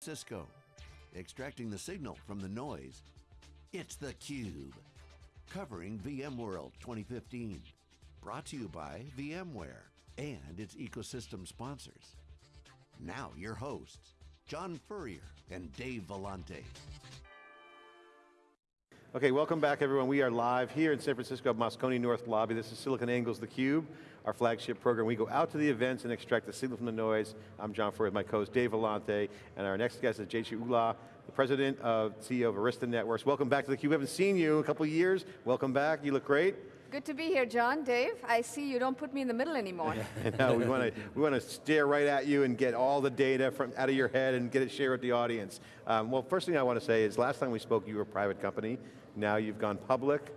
Cisco, extracting the signal from the noise. It's theCUBE, covering VMworld 2015. Brought to you by VMware and its ecosystem sponsors. Now your hosts, John Furrier and Dave Vellante. Okay, welcome back everyone. We are live here in San Francisco, at Moscone North Lobby. This is SiliconANGLE's theCUBE, our flagship program. We go out to the events and extract the signal from the noise. I'm John Furrier, my co-host Dave Vellante, and our next guest is Jayshree Ullal, the president of CEO of Arista Networks. Welcome back to theCUBE. We haven't seen you in a couple years. Welcome back, you look great. Good to be here, John. Dave, I see you don't put me in the middle anymore. no, we want to we want to stare right at you and get all the data from out of your head and get it shared with the audience. Um, well, first thing I want to say is last time we spoke, you were a private company. Now you've gone public.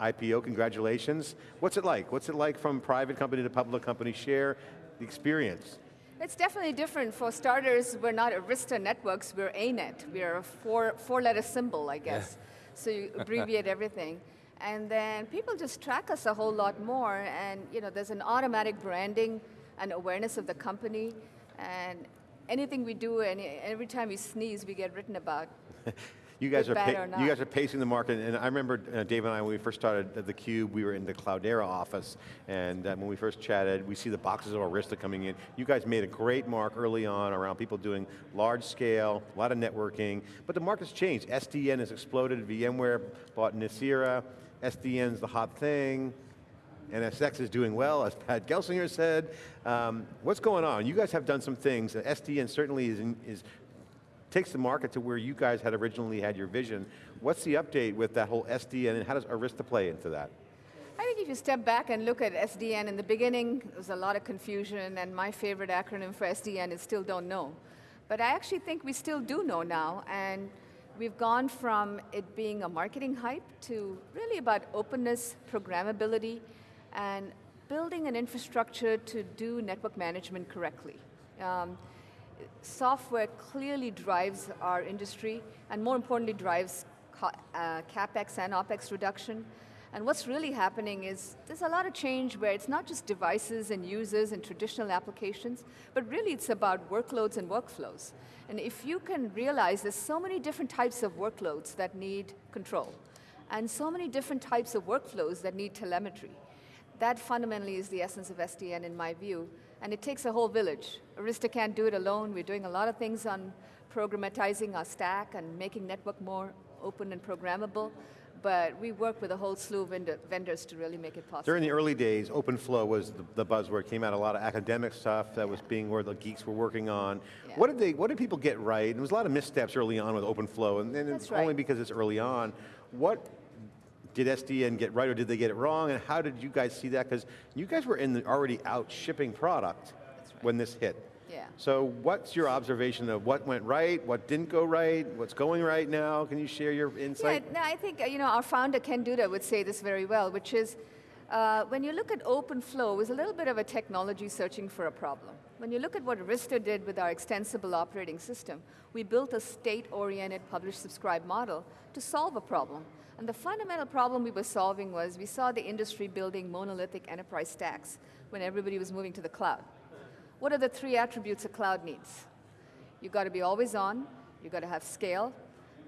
IPO, congratulations. What's it like? What's it like from private company to public company? Share the experience. It's definitely different. For starters, we're not Arista Networks, we're ANET. We're a four, four letter symbol, I guess. Yeah. So you abbreviate everything. And then people just track us a whole lot more. And you know, there's an automatic branding and awareness of the company. And anything we do, any, every time we sneeze, we get written about. You guys, are you guys are pacing the market, and I remember uh, Dave and I, when we first started at theCUBE, we were in the Cloudera office, and uh, when we first chatted, we see the boxes of Arista coming in. You guys made a great mark early on around people doing large scale, a lot of networking, but the market's changed. SDN has exploded, VMware bought Nicira, SDN's the hot thing, NSX is doing well, as Pat Gelsinger said. Um, what's going on? You guys have done some things. SDN certainly is, in, is takes the market to where you guys had originally had your vision. What's the update with that whole SDN and how does Arista play into that? I think if you step back and look at SDN, in the beginning, there was a lot of confusion and my favorite acronym for SDN is still don't know. But I actually think we still do know now and we've gone from it being a marketing hype to really about openness, programmability, and building an infrastructure to do network management correctly. Um, software clearly drives our industry, and more importantly drives uh, CapEx and OpEx reduction. And what's really happening is there's a lot of change where it's not just devices and users and traditional applications, but really it's about workloads and workflows. And if you can realize there's so many different types of workloads that need control, and so many different types of workflows that need telemetry, that fundamentally is the essence of SDN in my view. And it takes a whole village. Arista can't do it alone. We're doing a lot of things on programmatizing our stack and making network more open and programmable but we work with a whole slew of vendors to really make it possible. During the early days, OpenFlow was the, the buzzword, came out a lot of academic stuff that yeah. was being where the geeks were working on. Yeah. What did they, what did people get right? There was a lot of missteps early on with OpenFlow, and, and it's right. only because it's early on. What did SDN get right or did they get it wrong? And how did you guys see that? Because you guys were in the already out shipping product right. when this hit. Yeah. So what's your observation of what went right, what didn't go right, what's going right now? Can you share your insight? Yeah, no, I think uh, you know, our founder Ken Duda would say this very well, which is, uh, when you look at OpenFlow, it's a little bit of a technology searching for a problem. When you look at what Arista did with our extensible operating system, we built a state-oriented publish-subscribe model to solve a problem. And the fundamental problem we were solving was we saw the industry building monolithic enterprise stacks when everybody was moving to the cloud. What are the three attributes a cloud needs? You've got to be always on, you've got to have scale,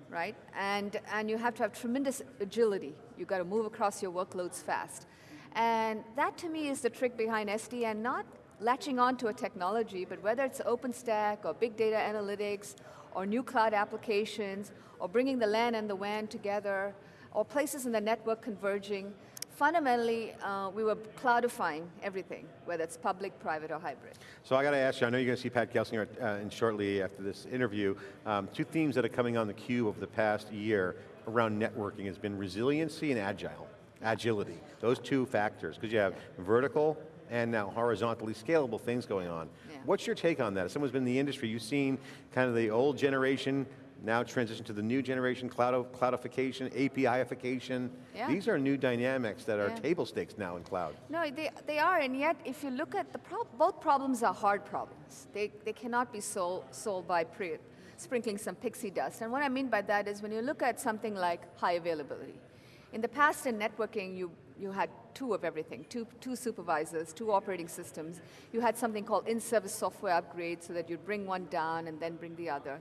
right? And, and you have to have tremendous agility. You've got to move across your workloads fast. And that to me is the trick behind SDN, not latching onto a technology, but whether it's OpenStack or big data analytics or new cloud applications or bringing the LAN and the WAN together or places in the network converging, fundamentally, uh, we were cloudifying everything, whether it's public, private, or hybrid. So I got to ask you, I know you're going to see Pat Gelsinger uh, in shortly after this interview. Um, two themes that are coming on the cube over the past year around networking has been resiliency and agile, agility. Those two factors, because you have vertical and now horizontally scalable things going on. Yeah. What's your take on that? As someone's been in the industry, you've seen kind of the old generation now transition to the new generation, cloud cloudification, APIification. Yeah. These are new dynamics that are yeah. table stakes now in cloud. No, they, they are, and yet if you look at the, pro both problems are hard problems. They, they cannot be sol solved by sprinkling some pixie dust. And what I mean by that is when you look at something like high availability. In the past in networking, you you had two of everything, two, two supervisors, two operating systems. You had something called in-service software upgrade so that you'd bring one down and then bring the other.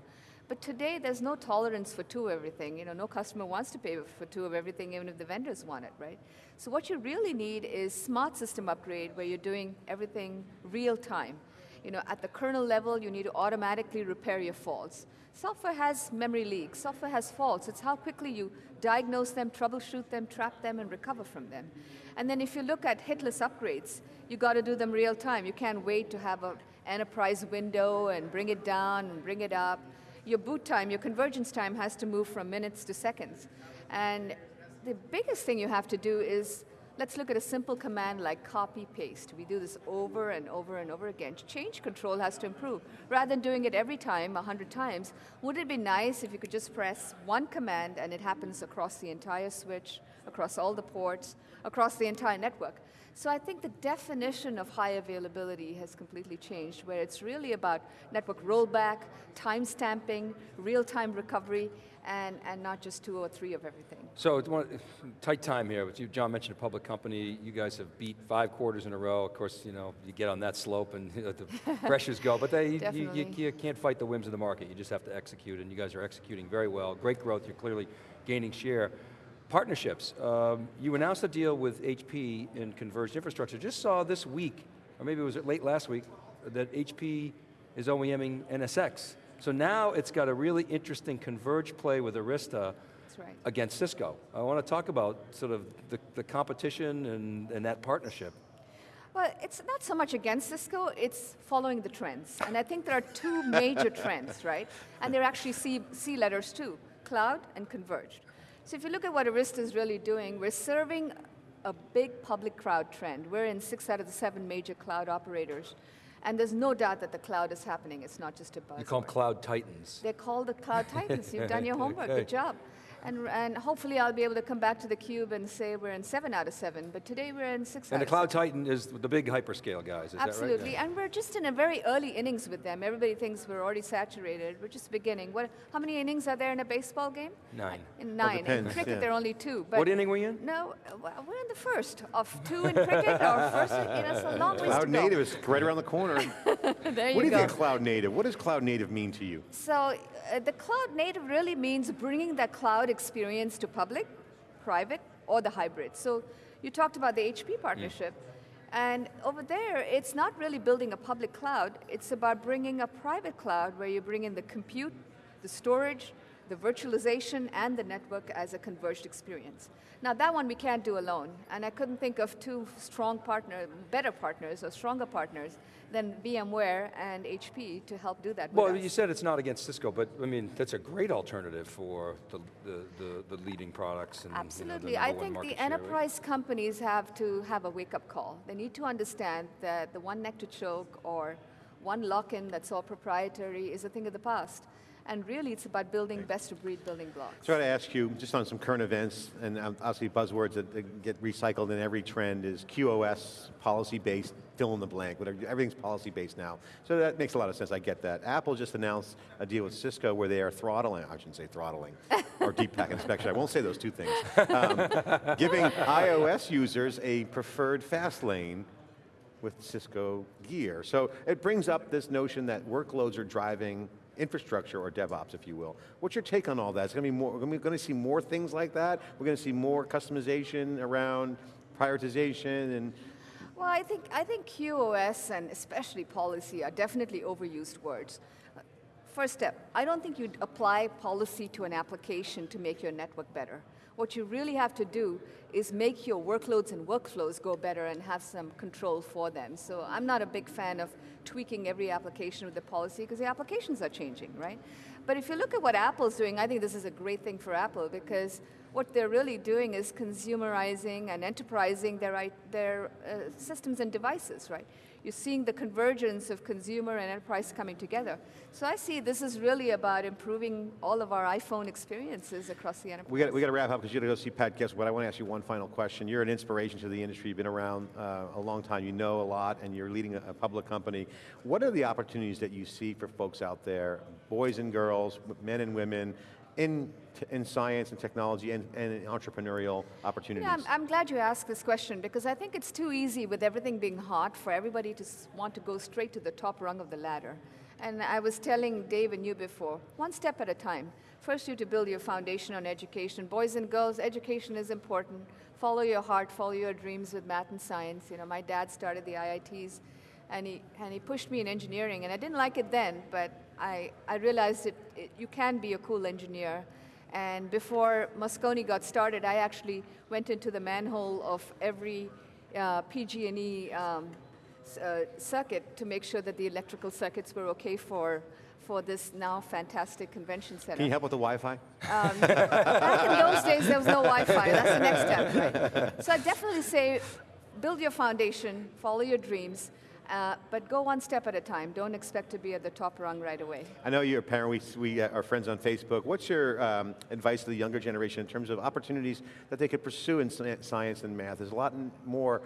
But today, there's no tolerance for two of everything. You know, no customer wants to pay for two of everything, even if the vendors want it, right? So what you really need is smart system upgrade where you're doing everything real time. You know, at the kernel level, you need to automatically repair your faults. Software has memory leaks, software has faults. It's how quickly you diagnose them, troubleshoot them, trap them, and recover from them. And then if you look at hitless upgrades, you got to do them real time. You can't wait to have an enterprise window and bring it down and bring it up. Your boot time, your convergence time has to move from minutes to seconds. And the biggest thing you have to do is Let's look at a simple command like copy paste. We do this over and over and over again. Change control has to improve. Rather than doing it every time, 100 times, would it be nice if you could just press one command and it happens across the entire switch, across all the ports, across the entire network? So I think the definition of high availability has completely changed, where it's really about network rollback, time stamping, real-time recovery, and, and not just two or three of everything. So it's one, tight time here, but you, John mentioned a public company, you guys have beat five quarters in a row. Of course, you know, you get on that slope and the pressures go, but they, you, you, you can't fight the whims of the market, you just have to execute, and you guys are executing very well. Great growth, you're clearly gaining share. Partnerships, um, you announced a deal with HP in converged infrastructure. Just saw this week, or maybe it was late last week, that HP is OEMing NSX. So now it's got a really interesting converged play with Arista right. against Cisco. I want to talk about sort of the, the competition and, and that partnership. Well, it's not so much against Cisco, it's following the trends. And I think there are two major trends, right? And they're actually C, C letters too, cloud and converged. So if you look at what Arista is really doing, we're serving a big public cloud trend. We're in six out of the seven major cloud operators. And there's no doubt that the cloud is happening. It's not just a buzzword. You call them cloud titans. They're called the cloud titans. You've done your homework. Good job. And, and hopefully I'll be able to come back to the cube and say we're in seven out of seven, but today we're in six and the Cloud Titan is the big hyperscale guys, Absolutely, right? and we're just in a very early innings with them. Everybody thinks we're already saturated. We're just beginning. What, how many innings are there in a baseball game? Nine. Uh, in nine. Oh, depends, in cricket, yeah. there are only two. But what inning were you in? No, we're in the first of two in cricket, or first, you know, it's a long ways Cloud to native is right around the corner. there you what do you go. think of cloud native? What does cloud native mean to you? So uh, the cloud native really means bringing that cloud experience to public, private, or the hybrid. So you talked about the HP partnership. Mm. And over there, it's not really building a public cloud, it's about bringing a private cloud where you bring in the compute, the storage, the virtualization, and the network as a converged experience. Now that one we can't do alone, and I couldn't think of two strong partners, better partners or stronger partners than VMware and HP to help do that Well, you said it's not against Cisco, but I mean, that's a great alternative for the, the, the, the leading products. And, Absolutely, you know, I think the enterprise companies have to have a wake-up call. They need to understand that the one neck to choke or one lock-in that's all proprietary is a thing of the past. And really, it's about building best-of-breed building blocks. So I to ask you, just on some current events, and obviously buzzwords that get recycled in every trend is QoS, policy-based, fill in the blank, whatever, everything's policy-based now. So that makes a lot of sense, I get that. Apple just announced a deal with Cisco where they are throttling, I shouldn't say throttling, or deep pack inspection, I won't say those two things. Um, giving iOS users a preferred fast lane with Cisco gear. So it brings up this notion that workloads are driving infrastructure or DevOps, if you will. What's your take on all that? It's going to be more, we're going to see more things like that? We're going to see more customization around prioritization and well, I think, I think QoS and especially policy are definitely overused words. First step, I don't think you'd apply policy to an application to make your network better. What you really have to do is make your workloads and workflows go better and have some control for them. So I'm not a big fan of tweaking every application with the policy because the applications are changing, right? But if you look at what Apple's doing, I think this is a great thing for Apple because what they're really doing is consumerizing and enterprising their, their uh, systems and devices, right? You're seeing the convergence of consumer and enterprise coming together. So I see this is really about improving all of our iPhone experiences across the enterprise. We got, we got to wrap up because you got to go see Pat Guess But I want to ask you one final question. You're an inspiration to the industry. You've been around uh, a long time. You know a lot, and you're leading a, a public company. What are the opportunities that you see for folks out there, boys and girls, men and women, in, in science and technology and, and entrepreneurial opportunities? Yeah, I'm, I'm glad you asked this question because I think it's too easy with everything being hot for everybody to want to go straight to the top rung of the ladder. And I was telling Dave and you before, one step at a time. First, you to build your foundation on education. Boys and girls, education is important. Follow your heart, follow your dreams with math and science. You know, my dad started the IITs, and he, and he pushed me in engineering. And I didn't like it then, but I, I realized it, it, you can be a cool engineer. And before Moscone got started, I actually went into the manhole of every uh, PG&E um, uh, circuit to make sure that the electrical circuits were okay for, for this now fantastic convention center. Can you help with the Wi-Fi? Back in those days, there was no Wi-Fi. That's the next step, right? So I definitely say, build your foundation, follow your dreams, uh, but go one step at a time. Don't expect to be at the top rung right away. I know you're a parent, we, we uh, are friends on Facebook. What's your um, advice to the younger generation in terms of opportunities that they could pursue in science and math? There's a lot more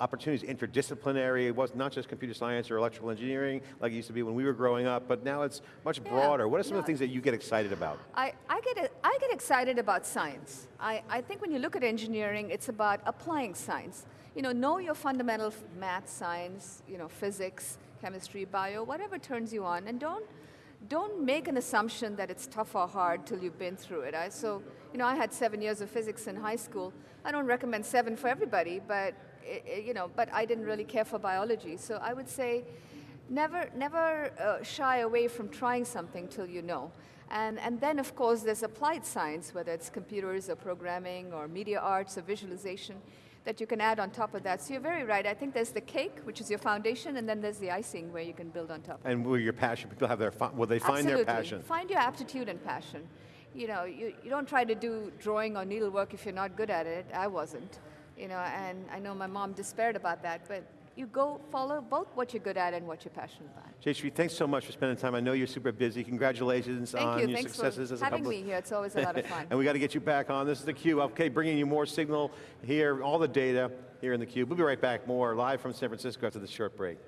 opportunities, interdisciplinary, it was not just computer science or electrical engineering like it used to be when we were growing up, but now it's much Yeah, broader. What are some of the things that you get excited about? I, I, get, I get excited about science. I, I think when you look at engineering, it's about applying science. You know, know your fundamental math, science, you know, physics, chemistry, bio, whatever turns you on, and don't, don't make an assumption that it's tough or hard till you've been through it. I, so, you know, I had seven years of physics in high school. I don't recommend seven for everybody, but, i i- you know, but I didn't really care for biology. So I would say, never, never uh, shy away from trying something till you know. And, and then, of course, there's applied science, whether it's computers or programming or media arts or visualization, that you can add on top of that. So you're very right. I think there's the cake, which is your foundation, and then there's the icing where you can build on top. And where your passion, people have their, will they find their Absolutely. passion? Find your aptitude and passion. You know, you, you don't try to do drawing or needlework if you're not good at it. I wasn't. You know, and I know my mom despaired about that, but you go follow both what you're good at and what you're passionate about. Jayshree, thanks so much for spending time. I know you're super busy. Congratulations Thank on you. your Thanks successes for as a having me here. It's always a lot of fun. and we got to get you back on. This is theCUBE. Okay, bringing you more signal here, all the data here in theCUBE. We'll be right back. More live from San Francisco after this short break.